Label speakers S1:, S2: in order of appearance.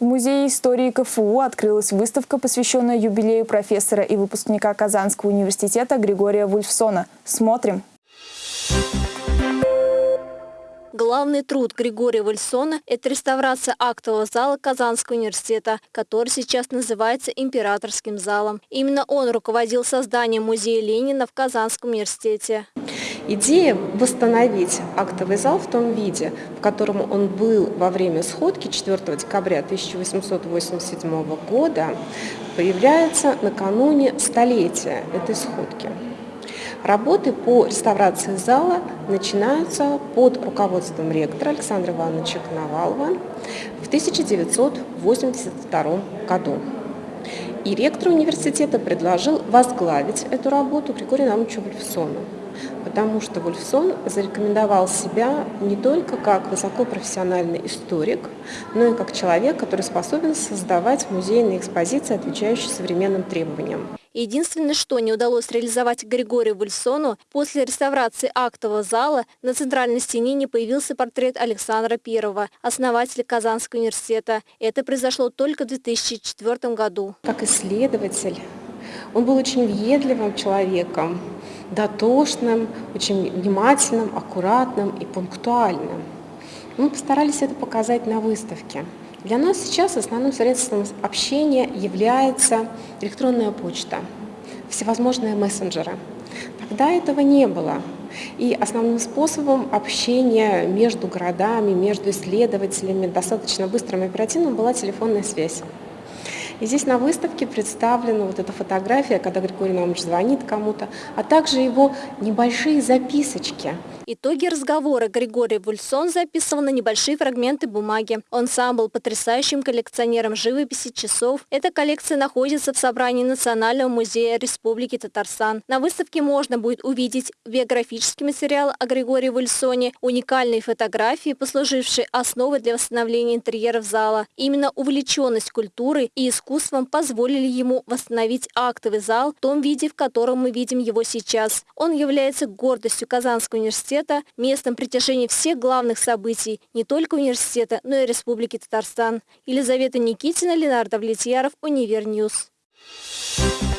S1: В Музее истории КФУ открылась выставка, посвященная юбилею профессора и выпускника Казанского университета Григория Вульфсона. Смотрим!
S2: Главный труд Григория Вульсона – это реставрация актового зала Казанского университета, который сейчас называется Императорским залом. Именно он руководил созданием музея Ленина в Казанском университете.
S3: Идея восстановить актовый зал в том виде, в котором он был во время сходки 4 декабря 1887 года, появляется накануне столетия этой сходки. Работы по реставрации зала начинаются под руководством ректора Александра Ивановича Коновалова в 1982 году. И ректор университета предложил возглавить эту работу Григорию Наумовичу Вольфсону потому что Вольфсон зарекомендовал себя не только как высокопрофессиональный историк, но и как человек, который способен создавать музейные экспозиции, отвечающие современным требованиям.
S2: Единственное, что не удалось реализовать Григорию Вульсону, после реставрации актового зала на центральной стене не появился портрет Александра I, основателя Казанского университета. Это произошло только в 2004 году.
S3: Как исследователь, он был очень въедливым человеком, дотошным, очень внимательным, аккуратным и пунктуальным. Мы постарались это показать на выставке. Для нас сейчас основным средством общения является электронная почта, всевозможные мессенджеры. Тогда этого не было. И основным способом общения между городами, между исследователями, достаточно быстрым и оперативным была телефонная связь. И здесь на выставке представлена вот эта фотография, когда Григорий Наумович звонит кому-то, а также его небольшие записочки.
S2: Итоги разговора Григорий Вульсон записывал на небольшие фрагменты бумаги. Он сам был потрясающим коллекционером живописи часов. Эта коллекция находится в собрании Национального музея Республики Татарстан. На выставке можно будет увидеть биографический материал о Григории Вульсоне, уникальные фотографии, послужившие основой для восстановления интерьеров зала. Именно увлеченность культурой и искусством искусством позволили ему восстановить актовый зал в том виде, в котором мы видим его сейчас. Он является гордостью Казанского университета, местом притяжения всех главных событий не только университета, но и Республики Татарстан. Елизавета Никитина, Ленардо Влетьяров, Univer News. Thank you.